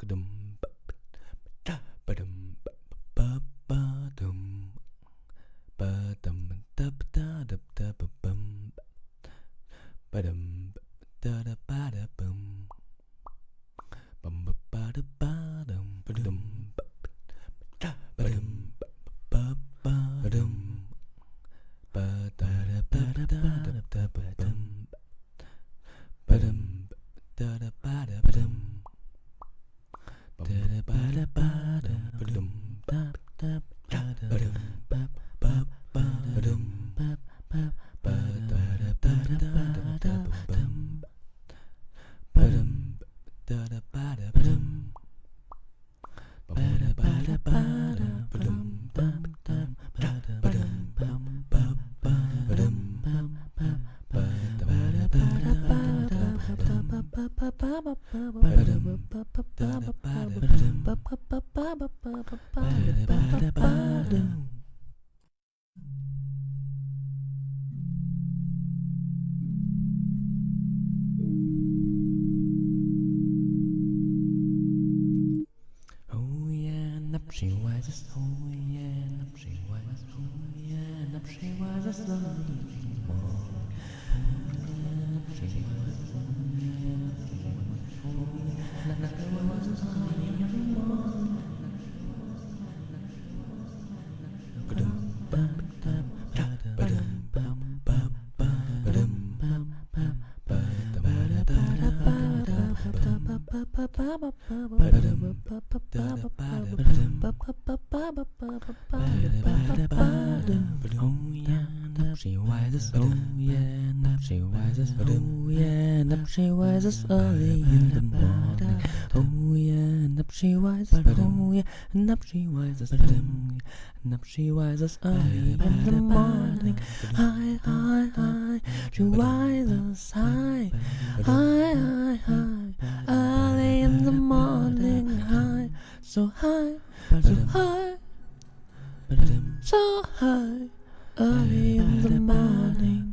Ka-dum, ba-ba-da, ba-dum, ba-ba-ba-dum. Ba-dum, Oh yeah, napshi wisest, oh yeah, napshi wisest, oh yeah, napshi wisest, lovely. Oh yeah, napshi wisest, oh yeah, napshi wisest early in the morning. Oh yeah, napshi wisest, oh yeah, napshi wisest, oh yeah, napshi wisest early in the morning. Hi, hi, hi, she wisest, hi, hi, hi, hi. so high, so high, so high, early in the morning.